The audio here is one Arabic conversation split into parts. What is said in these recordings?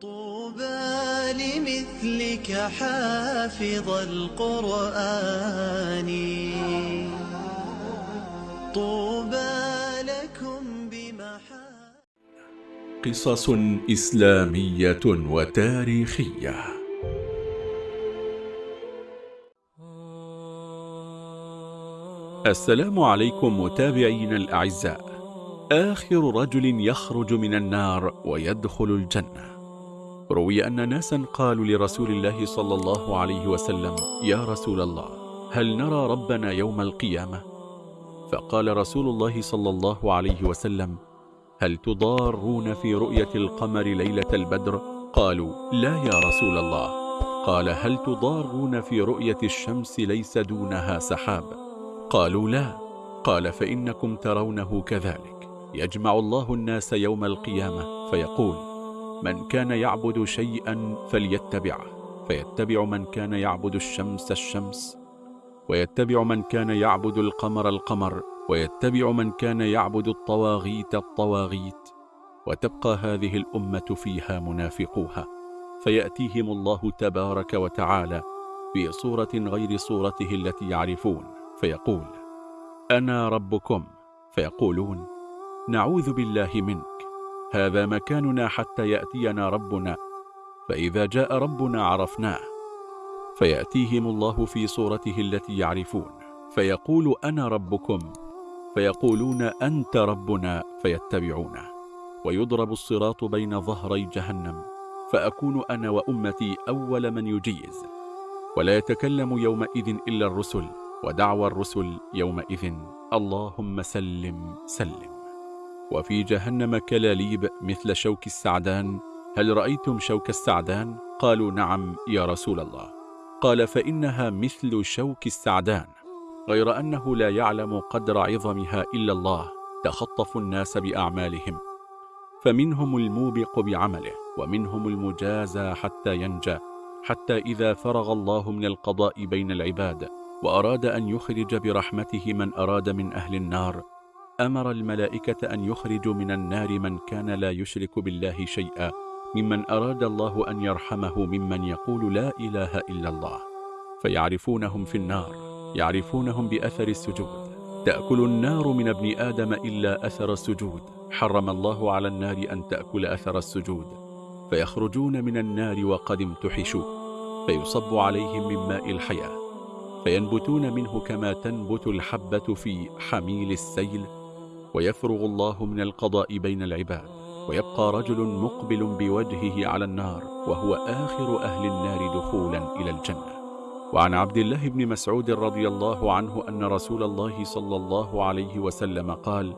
طوبى لمثلك حافظ القرآن. طوبى لكم بمحا قصص إسلامية وتاريخية. السلام عليكم متابعين الأعزاء. آخر رجل يخرج من النار ويدخل الجنة. روي أن ناسا قالوا لرسول الله صلى الله عليه وسلم يا رسول الله هل نرى ربنا يوم القيامة؟ فقال رسول الله صلى الله عليه وسلم هل تضارون في رؤية القمر ليلة البدر؟ قالوا لا يا رسول الله قال هل تضارون في رؤية الشمس ليس دونها سحاب؟ قالوا لا قال فإنكم ترونه كذلك يجمع الله الناس يوم القيامة فيقول من كان يعبد شيئا فليتبعه فيتبع من كان يعبد الشمس الشمس ويتبع من كان يعبد القمر القمر ويتبع من كان يعبد الطواغيت الطواغيت. وتبقى هذه الأمة فيها منافقوها. فيأتيهم الله تبارك وتعالى في صورة غير صورته التي يعرفون. فيقول أنا ربكم. فيقولون نعوذ بالله منك. هذا مكاننا حتى يأتينا ربنا. فإذا جاء ربنا عرفناه. فيأتيهم الله في صورته التي يعرفون. فيقول أنا ربكم. فيقولون أنت ربنا فيتبعونه. ويضرب الصراط بين ظهري جهنم. فأكون أنا وأمتي أول من يجيز. ولا يتكلم يومئذ إلا الرسل. ودعوى الرسل يومئذ. اللهم سلم سلم. وفي جهنم كلاليب مثل شوك السعدان. هل رأيتم شوك السعدان؟ قالوا نعم يا رسول الله. قال فإنها مثل شوك السعدان غير أنه لا يعلم قدر عظمها إلا الله تخطف الناس بأعمالهم. فمنهم الموبق بعمله ومنهم المجازى حتى ينجى حتى إذا فرغ الله من القضاء بين العباد وأراد أن يخرج برحمته من أراد من أهل النار. أمر الملائكة أن يخرجوا من النار من كان لا يشرك بالله شيئا ممن أراد الله أن يرحمه ممن يقول لا إله إلا الله. فيعرفونهم في النار يعرفونهم بأثر السجود. تأكل النار من ابن آدم إلا أثر السجود. حرم الله على النار أن تأكل أثر السجود. فيخرجون من النار وقد امتحشوا. فيصب عليهم من ماء الحياة. فينبتون منه كما تنبت الحبة في حميل السيل. ويفرغ الله من القضاء بين العباد. ويبقى رجل مقبل بوجهه على النار وهو آخر أهل النار دخولا إلى الجنة. وعن عبد الله بن مسعود رضي الله عنه أن رسول الله صلى الله عليه وسلم قال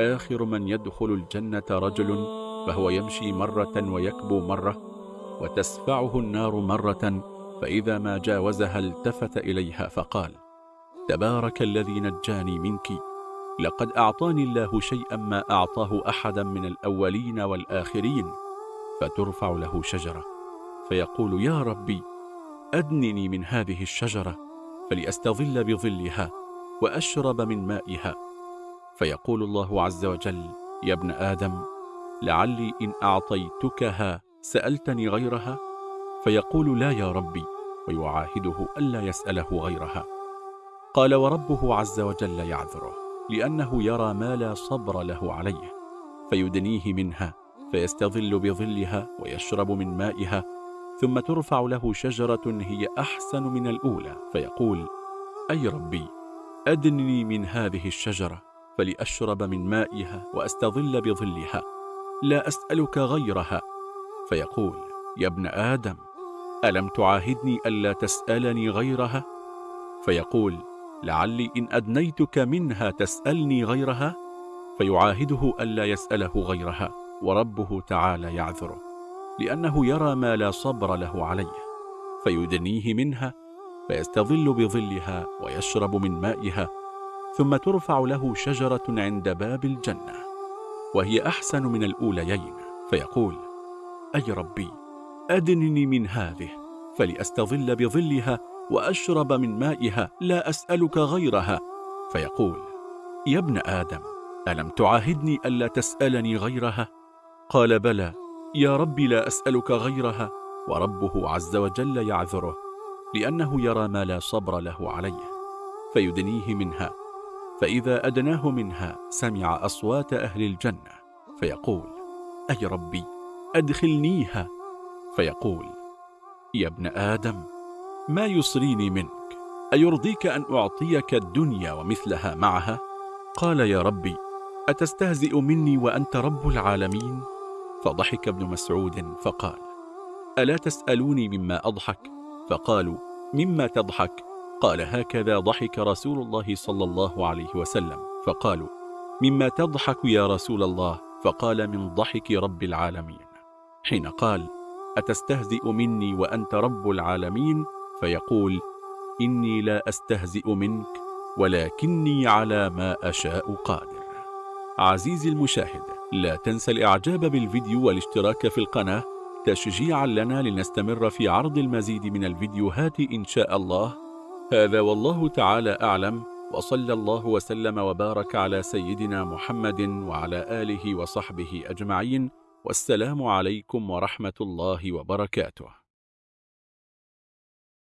آخر من يدخل الجنة رجل فهو يمشي مرة ويكبو مرة وتسفعه النار مرة فإذا ما جاوزها التفت إليها فقال تبارك الذي نجاني منك لقد أعطاني الله شيئا ما أعطاه أحدا من الأولين والآخرين فترفع له شجرة فيقول يا ربي أدنني من هذه الشجرة فلأستظل بظلها وأشرب من مائها. فيقول الله عز وجل يا ابن آدم لعلي إن أعطيتكها سألتني غيرها؟ فيقول لا يا ربي ويعاهده ألا يسأله غيرها. قال وربه عز وجل يعذره. لأنه يرى ما لا صبر له عليه فيدنيه منها فيستظل بظلها ويشرب من مائها ثم ترفع له شجرة هي أحسن من الأولى فيقول أي ربي أدنني من هذه الشجرة فلأشرب من مائها وأستظل بظلها لا أسألك غيرها. فيقول يا ابن آدم ألم تعاهدني ألا تسألني غيرها؟ فيقول لعلي إن أدنيتك منها تسألني غيرها؟ فيعاهده ألا يسأله غيرها وربه تعالى يعذره لأنه يرى ما لا صبر له عليه. فيدنيه منها فيستظل بظلها ويشرب من مائها ثم ترفع له شجرة عند باب الجنة وهي أحسن من الأوليين. فيقول أي ربي أدنني من هذه فلأستظل بظلها وأشرب من مائها لا أسألك غيرها. فيقول يا ابن آدم ألم تعاهدني ألا تسألني غيرها؟ قال بلى يا ربي لا أسألك غيرها وربه عز وجل يعذره لأنه يرى ما لا صبر له عليه فيدنيه منها. فإذا أدناه منها سمع أصوات أهل الجنة فيقول أي ربي أدخلنيها؟ فيقول يا ابن آدم ما يصريني منك أيرضيك أن أعطيك الدنيا ومثلها معها؟ قال يا ربي أتستهزئ مني وأنت رب العالمين؟ فضحك ابن مسعود فقال ألا تسألوني مما أضحك؟ فقالوا مما تضحك؟ قال هكذا ضحك رسول الله صلى الله عليه وسلم فقالوا مما تضحك يا رسول الله فقال من ضحك رب العالمين حين قال أتستهزئ مني وأنت رب العالمين فيقول إني لا أستهزئ منك ولكني على ما أشاء قادر. عزيزي المشاهد لا تنسى الإعجاب بالفيديو والاشتراك في القناة. تشجيعا لنا لنستمر في عرض المزيد من الفيديوهات إن شاء الله. هذا والله تعالى أعلم وصلى الله وسلم وبارك على سيدنا محمد وعلى آله وصحبه أجمعين والسلام عليكم ورحمة الله وبركاته.